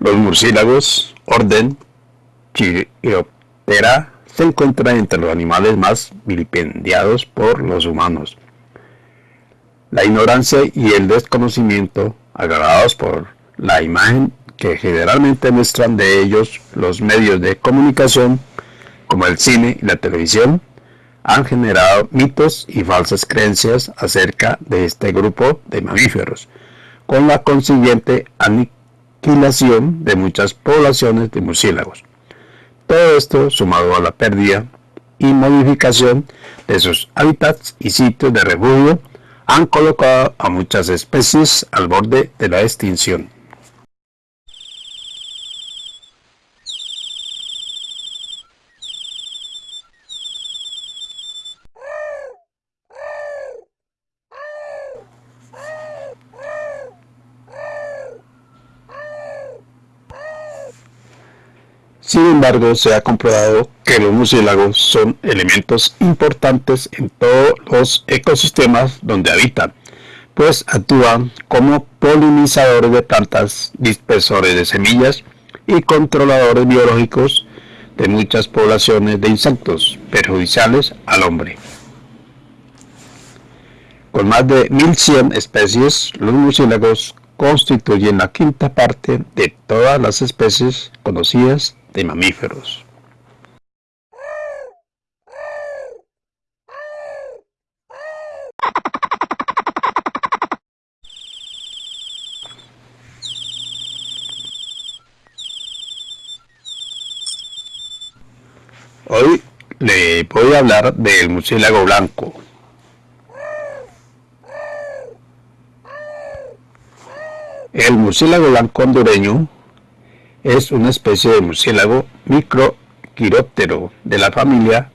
Los murciélagos, orden Chiroptera, se encuentran entre los animales más vilipendiados por los humanos. La ignorancia y el desconocimiento, agravados por la imagen que generalmente muestran de ellos los medios de comunicación, como el cine y la televisión, han generado mitos y falsas creencias acerca de este grupo de mamíferos, con la consiguiente aniquilación de muchas poblaciones de murciélagos. Todo esto sumado a la pérdida y modificación de sus hábitats y sitios de refugio han colocado a muchas especies al borde de la extinción. Sin embargo, se ha comprobado que los murciélagos son elementos importantes en todos los ecosistemas donde habitan, pues actúan como polinizadores de plantas, dispersores de semillas y controladores biológicos de muchas poblaciones de insectos perjudiciales al hombre. Con más de 1100 especies, los murciélagos constituyen la quinta parte de todas las especies conocidas de mamíferos. Hoy le voy a hablar del murciélago blanco. El murciélago blanco hondureño es una especie de murciélago microquiróptero de la familia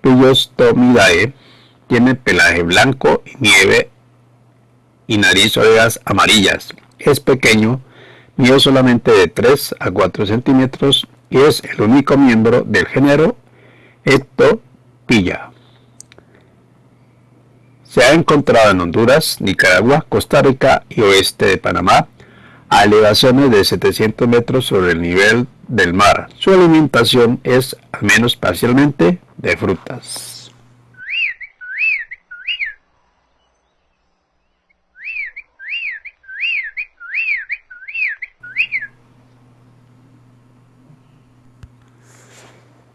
Pillostomidae. Tiene pelaje blanco y nieve y nariz orejas amarillas. Es pequeño, mide solamente de 3 a 4 centímetros y es el único miembro del género Ectopilla. Se ha encontrado en Honduras, Nicaragua, Costa Rica y oeste de Panamá, a elevaciones de 700 metros sobre el nivel del mar. Su alimentación es, al menos parcialmente, de frutas.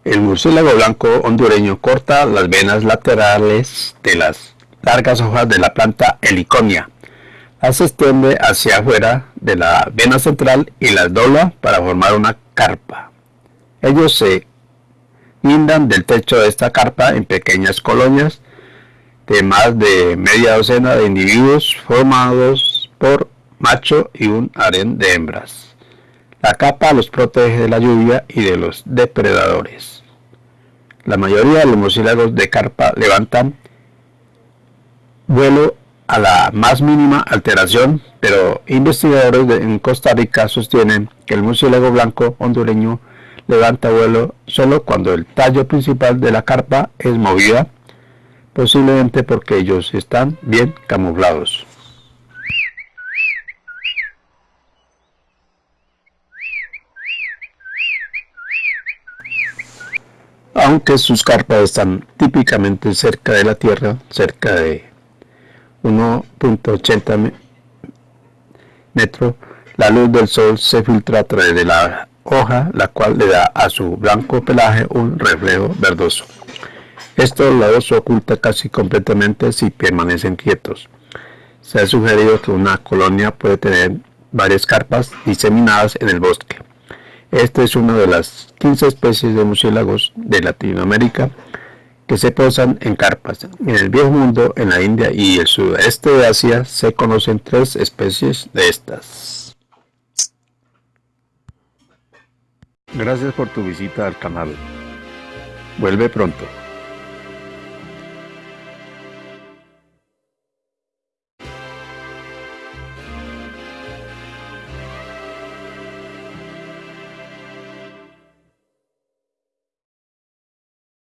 El murciélago blanco hondureño corta las venas laterales de las largas hojas de la planta heliconia se extiende hacia afuera de la vena central y las dobla para formar una carpa. Ellos se guindan del techo de esta carpa en pequeñas colonias de más de media docena de individuos formados por macho y un harén de hembras. La capa los protege de la lluvia y de los depredadores. La mayoría de los murciélagos de carpa levantan vuelo a la más mínima alteración, pero investigadores en Costa Rica sostienen que el murciélago blanco hondureño levanta vuelo solo cuando el tallo principal de la carpa es movida, posiblemente porque ellos están bien camuflados. Aunque sus carpas están típicamente cerca de la tierra, cerca de 1.80 metros, la luz del sol se filtra a través de la hoja, la cual le da a su blanco pelaje un reflejo verdoso. Esto los oculta casi completamente si permanecen quietos. Se ha sugerido que una colonia puede tener varias carpas diseminadas en el bosque. Esta es una de las 15 especies de murciélagos de Latinoamérica que se posan en carpas. En el viejo mundo, en la India y el sudeste de Asia se conocen tres especies de estas. Gracias por tu visita al canal. Vuelve pronto.